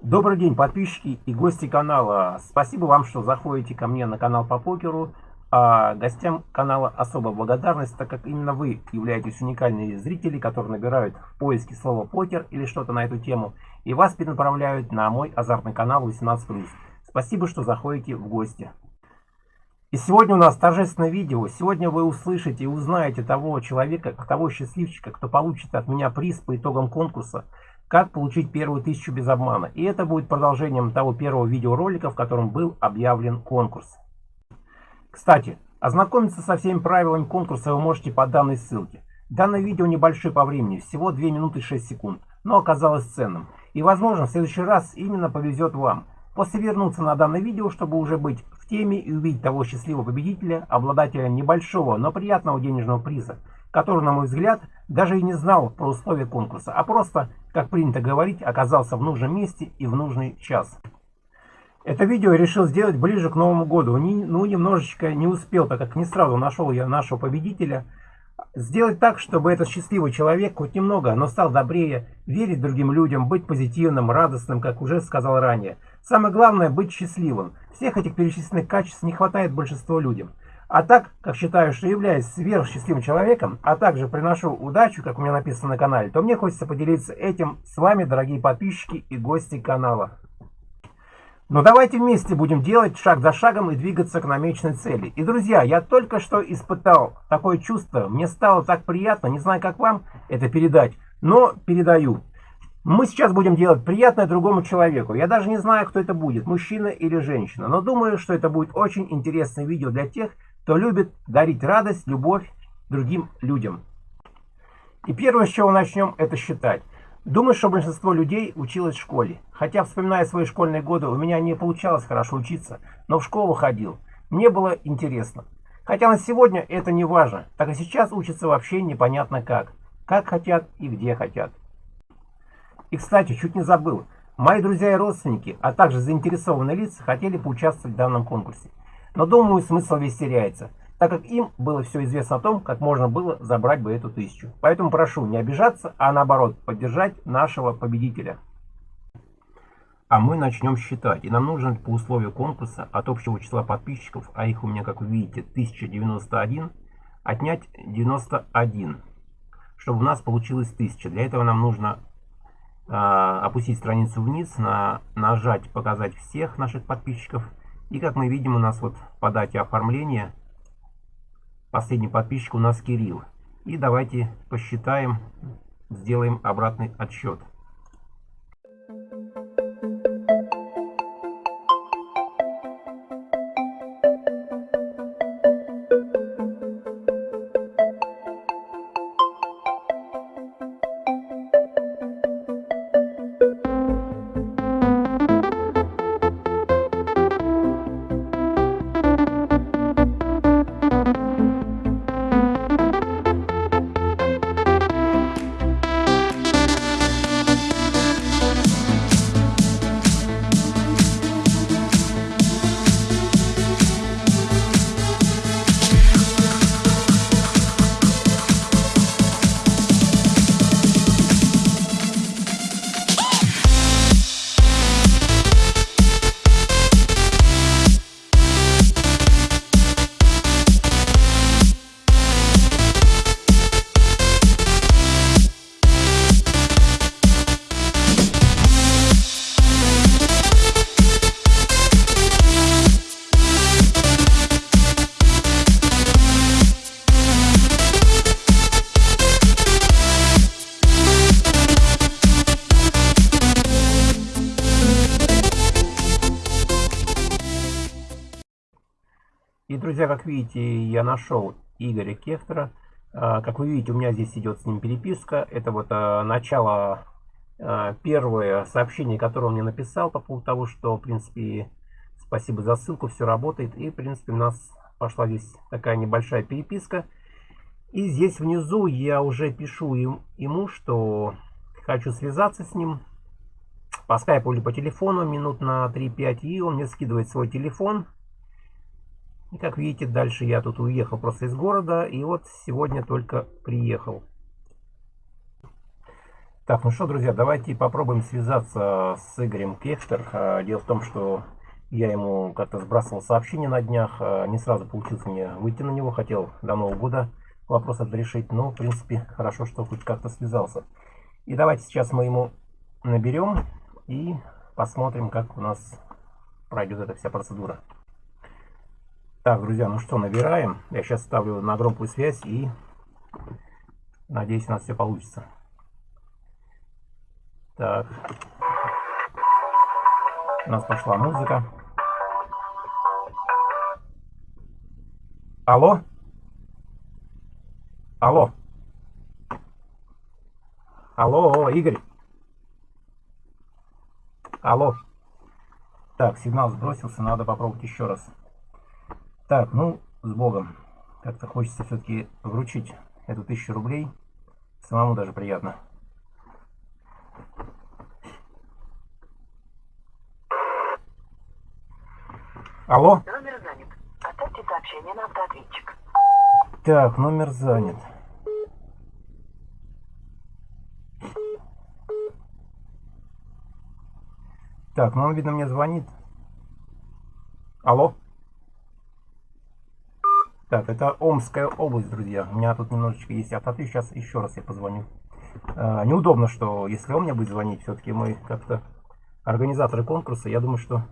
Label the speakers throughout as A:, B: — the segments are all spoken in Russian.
A: Добрый день, подписчики и гости канала. Спасибо вам, что заходите ко мне на канал по покеру. А гостям канала особая благодарность, так как именно вы являетесь уникальными зрители, которые набирают в поиске слово покер или что-то на эту тему, и вас перенаправляют на мой азартный канал 18+. Спасибо, что заходите в гости. И сегодня у нас торжественное видео. Сегодня вы услышите и узнаете того человека, того счастливчика, кто получит от меня приз по итогам конкурса как получить первую тысячу без обмана. И это будет продолжением того первого видеоролика, в котором был объявлен конкурс. Кстати, ознакомиться со всеми правилами конкурса вы можете по данной ссылке. Данное видео небольшое по времени, всего 2 минуты 6 секунд, но оказалось ценным. И возможно в следующий раз именно повезет вам. После вернуться на данное видео, чтобы уже быть в теме и увидеть того счастливого победителя, обладателя небольшого, но приятного денежного приза, который, на мой взгляд, даже и не знал про условия конкурса, а просто как принято говорить, оказался в нужном месте и в нужный час. Это видео я решил сделать ближе к Новому году. Ну, немножечко не успел, так как не сразу нашел я нашего победителя. Сделать так, чтобы этот счастливый человек хоть немного, но стал добрее, верить другим людям, быть позитивным, радостным, как уже сказал ранее. Самое главное – быть счастливым. Всех этих перечисленных качеств не хватает большинству людям. А так, как считаю, что являюсь сверхсчастливым человеком, а также приношу удачу, как у меня написано на канале, то мне хочется поделиться этим с вами, дорогие подписчики и гости канала. Но давайте вместе будем делать шаг за шагом и двигаться к намеченной цели. И, друзья, я только что испытал такое чувство, мне стало так приятно, не знаю, как вам это передать, но передаю. Мы сейчас будем делать приятное другому человеку. Я даже не знаю, кто это будет, мужчина или женщина. Но думаю, что это будет очень интересное видео для тех, кто любит дарить радость, любовь другим людям. И первое, с чего начнем, это считать. Думаю, что большинство людей училось в школе. Хотя, вспоминая свои школьные годы, у меня не получалось хорошо учиться, но в школу ходил. Мне было интересно. Хотя на сегодня это не важно, так и сейчас учатся вообще непонятно как. Как хотят и где хотят. И, кстати, чуть не забыл. Мои друзья и родственники, а также заинтересованные лица хотели поучаствовать в данном конкурсе. Но думаю, смысл весь теряется, так как им было все известно о том, как можно было забрать бы эту тысячу. Поэтому прошу не обижаться, а наоборот, поддержать нашего победителя. А мы начнем считать. И нам нужно по условию конкурса от общего числа подписчиков, а их у меня, как вы видите, 1091, отнять 91, чтобы у нас получилось 1000. Для этого нам нужно э, опустить страницу вниз, на, нажать «Показать всех наших подписчиков» И как мы видим, у нас вот по дате оформления последний подписчик у нас Кирилл. И давайте посчитаем, сделаем обратный отсчет. Друзья, как видите, я нашел Игоря Кефтера. А, как вы видите, у меня здесь идет с ним переписка. Это вот а, начало, а, первое сообщение, которое он мне написал по поводу того, что, в принципе, спасибо за ссылку, все работает. И, в принципе, у нас пошла здесь такая небольшая переписка. И здесь внизу я уже пишу ему, что хочу связаться с ним по скайпу или по телефону минут на 3-5. И он мне скидывает свой телефон. И как видите, дальше я тут уехал просто из города. И вот сегодня только приехал. Так, ну что, друзья, давайте попробуем связаться с Игорем Кехтер. А, дело в том, что я ему как-то сбрасывал сообщение на днях, а, не сразу получилось мне выйти на него, хотел до Нового года вопрос это решить, но, в принципе, хорошо, что хоть как-то связался. И давайте сейчас мы ему наберем и посмотрим, как у нас пройдет эта вся процедура. Так, друзья, ну что, набираем. Я сейчас ставлю на громкую связь и надеюсь, у нас все получится. Так. У нас пошла музыка. Алло? Алло? Алло, Игорь? Алло? Так, сигнал сбросился, надо попробовать еще раз. Так, ну, с Богом. Как-то хочется все-таки вручить эту тысячу рублей. Самому даже приятно. Алло?
B: Номер занят. Оставьте сообщение на автоответчик.
A: Так, номер занят. Так, ну он, видно, мне звонит. Алло? Так, это Омская область, друзья. У меня тут немножечко есть автоты. Сейчас еще раз я позвоню. А, неудобно, что если он мне будет звонить, все-таки мы как-то организаторы конкурса, я думаю, что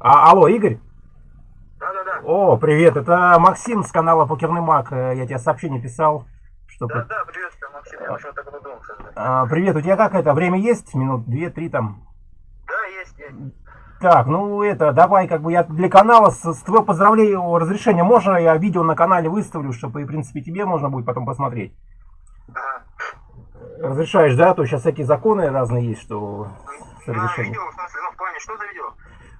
A: А, алло, Игорь?
C: Да-да-да.
A: О, привет, это Максим с канала Покерный Маг. Э, я тебе сообщение писал. Что
C: Да-да, приветствую, Максим. Я так подумал,
A: а, Привет, у тебя как это, время есть? Минут две-три там?
C: Да, есть, есть.
A: Так, ну это, давай, как бы я для канала с, с твоего поздравления, разрешения, можно я видео на канале выставлю, чтобы, в принципе, тебе можно будет потом посмотреть?
C: Ага.
A: Разрешаешь, да? А то сейчас всякие законы разные есть, что
C: с разрешением. Видео, в смысле, ну, в плане, что за видео?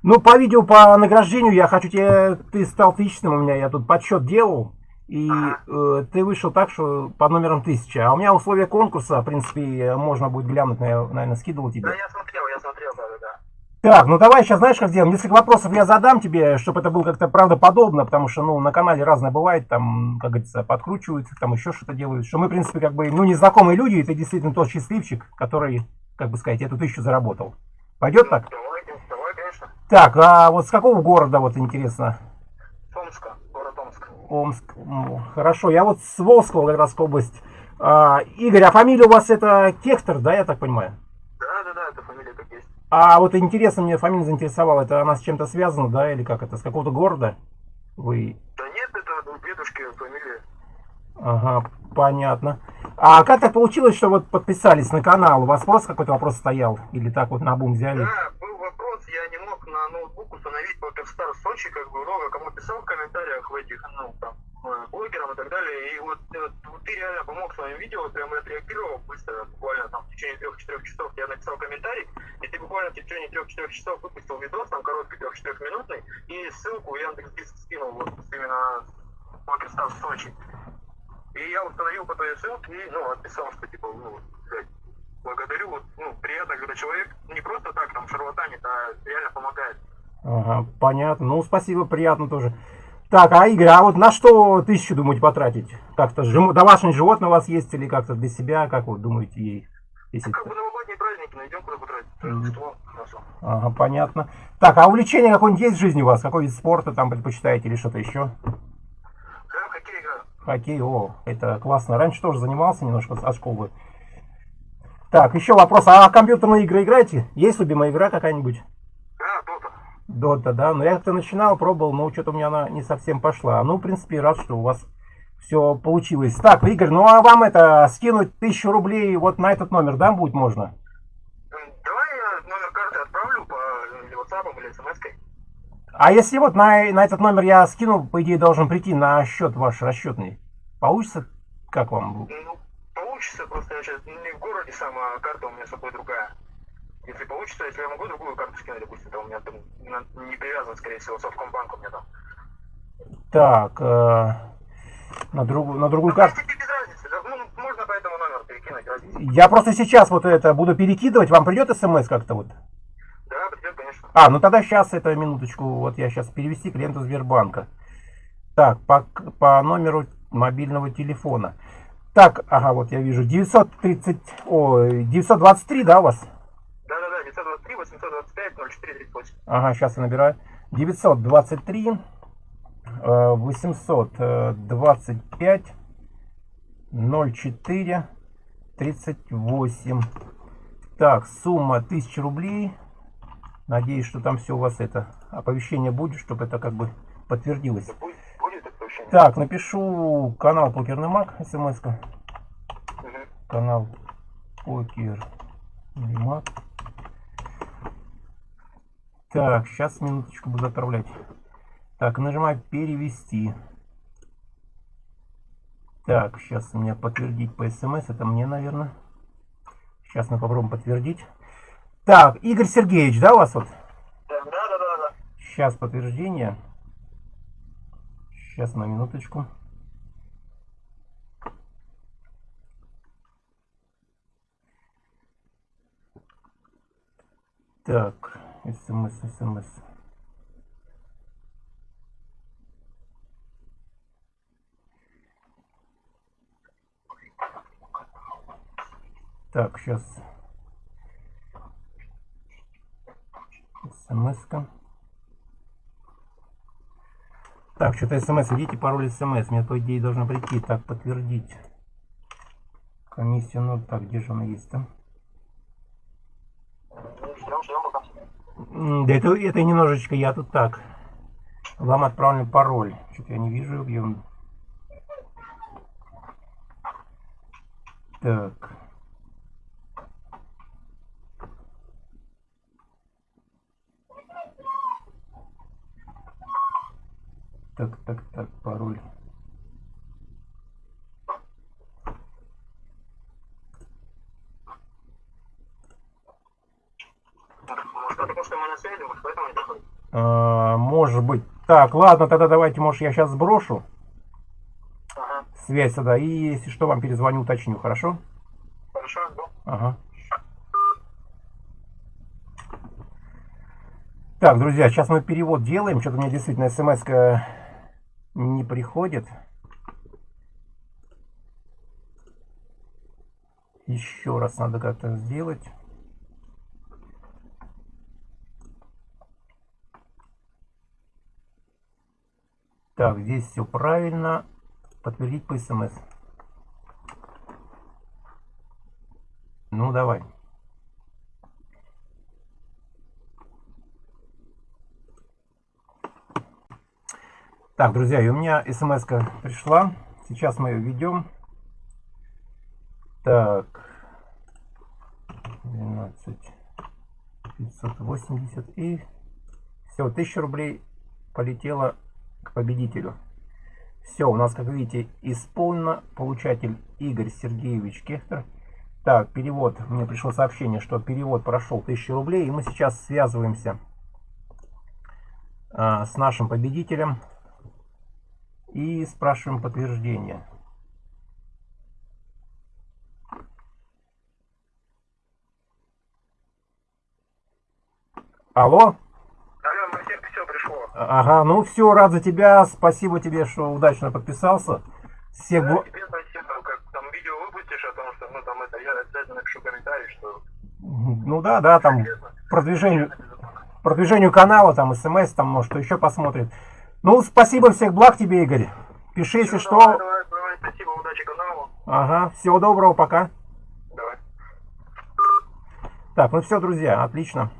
A: Ну, по видео по награждению я хочу тебе... Ты стал тысячным у меня, я тут подсчет делал. И э, ты вышел так, что по номерам тысяча. А у меня условия конкурса, в принципе, можно будет глянуть, наверное, скидывал тебе.
C: Да, я смотрел, я смотрел, да, да.
A: Так, ну давай сейчас, знаешь, как сделаем? Несколько вопросов я задам тебе, чтобы это было как-то правдоподобно, потому что, ну, на канале разное бывает, там, как говорится, подкручиваются, там еще что-то делают. Что мы, в принципе, как бы, ну, незнакомые люди, и ты действительно тот счастливчик, который, как бы сказать, эту тысячу заработал. Пойдет так?
C: Давай.
A: Так, а вот с какого города, вот интересно?
C: Омска, город Омск.
A: Омск, ну, хорошо. Я вот с Волжского как раз область. А, Игорь, а фамилия у вас это Кехтер, да, я так понимаю?
C: Да, да, да, это фамилия как есть.
A: А вот интересно, мне фамилия заинтересовала, это она с чем-то связана, да, или как это, с какого-то города? Вы...
C: Да нет, это дедушки фамилия.
A: Ага, понятно. А как так получилось, что вот подписались на канал? У вас просто какой-то вопрос стоял? Или так вот на бум взяли?
C: Да, я не мог на ноутбук установить PokerStars Сочи, как бы много кому писал в комментариях в этих, ну, там, блогерам и так далее. И вот, вот, ты реально помог своим видео, прям отреагировал быстро, буквально там в течение трех-четырех часов я написал комментарий, и ты буквально в течение трех-четырех часов выпустил видос, там короткий трех-четырех минутный, и ссылку Яндекс Диск скинул вот именно PokerStars Сочи. И я установил по той ссылке и, ну, отписал, что типа, ну, благодарю. Вот, ну, приятно, когда человек не просто так там шарлатанит, а реально помогает.
A: Ага, понятно. Ну, спасибо, приятно тоже. Так, а Игорь, а вот на что тысячу думаете потратить? Как-то домашнее животное у вас есть или как-то для себя, как вы думаете ей?
C: Если... Как бы новогодние праздники, найдем куда потратить. Mm. Что?
A: Ага, понятно. Так, а увлечение какое-нибудь есть в жизни у вас? Какой вид спорта там предпочитаете или что-то еще?
C: Да, хоккей играю.
A: Хоккей, о, это классно. Раньше тоже занимался немножко от школы. Так, еще вопрос. А компьютерные игры играете? Есть любимая игра какая-нибудь?
C: Дота.
A: Да. Но я как-то начинал, пробовал, но что-то у меня она не совсем пошла. Ну, в принципе, рад, что у вас все получилось. Так, Игорь, ну а вам это скинуть тысячу рублей вот на этот номер, да, будет можно?
C: Давай я номер карты отправлю по WhatsApp или смс -кой.
A: А если вот на, на этот номер я скину, по идее, должен прийти на счет ваш расчетный. Получится? Как вам?
C: Ну, получится, просто я сейчас не в городе сам, а карта у меня с собой другая. Если получится, если я могу другую карту скинуть, допустим, то у меня там не привязан, скорее всего, Совкомбанк у меня там.
A: Так, э, на, другую на другую карту.
C: разницы, да, ну, можно по этому номеру перекинуть. Разница.
A: Я просто сейчас вот это буду перекидывать, вам придет смс как-то вот?
C: Да, придет, конечно.
A: А, ну тогда сейчас, это минуточку, вот я сейчас перевести клиенту Сбербанка. Так, по, по номеру мобильного телефона. Так, ага, вот я вижу. 930, ой, 923, да, у вас?
C: Да-да-да, 923 825 0438.
A: Ага, сейчас я набираю. 923 э, 825 04 38. Так, сумма 1000 рублей. Надеюсь, что там все у вас это оповещение будет, чтобы это как бы подтвердилось.
C: Будет, будет?
A: Так, напишу канал Покерный Маг, смс.
C: Угу.
A: Канал Покерный Маг. Так, сейчас минуточку буду отправлять. Так, нажимаю перевести. Так, сейчас у меня подтвердить по смс. Это мне, наверное. Сейчас мы попробуем подтвердить. Так, Игорь Сергеевич, да, у вас вот?
C: Да-да-да-да.
A: Сейчас подтверждение. Сейчас на минуточку. Так, смс, смс. Так, сейчас. смс-ка. Так, что-то смс, введите пароль смс. Мне, по идее, должно прийти. Так, подтвердить. Комиссия, ну, так, где же она есть там?
C: Ждем, ждем пока.
A: Да это, это немножечко я тут так. Вам отправлен пароль. Что-то я не вижу, где он. Так. Так, так, так, пароль.
C: Может, потому что мы на связи, может, поэтому не доходит.
A: А, может быть. Так, ладно, тогда давайте, может, я сейчас сброшу
C: Ага.
A: связь сюда. И если что, вам перезвоню, уточню, хорошо?
C: Хорошо, жду.
A: Ага. Так, друзья, сейчас мы перевод делаем. Что-то мне действительно смс не приходит. Еще раз надо как-то сделать. Так, здесь все правильно. Подтвердить по смс. Ну, давай. Так, друзья, у меня смс пришла. Сейчас мы ее введем. Так. 12 580 и все, 1000 рублей полетело к победителю. Все, у нас, как видите, исполнено. Получатель Игорь Сергеевич Кехтер. Так, перевод. Мне пришло сообщение, что перевод прошел 1000 рублей. И мы сейчас связываемся а, с нашим победителем. И спрашиваем подтверждение. Алло?
C: Алло, Максим, все пришло.
A: Ага, ну все, рад за тебя. Спасибо тебе, что удачно подписался. Всех
C: Да, тебе спасибо, как там видео выпустишь о том, что, ну, там это, я обязательно напишу комментарий, что...
A: Ну да, да, там продвижению, продвижению канала, там смс, там, может, что еще посмотрит. Ну, спасибо, всех благ тебе, Игорь. Пиши, если
C: Всё, Давай,
A: что.
C: давай, давай, спасибо, удачи каналу.
A: Ага, всего доброго, пока.
C: Давай.
A: Так, ну все, друзья, отлично.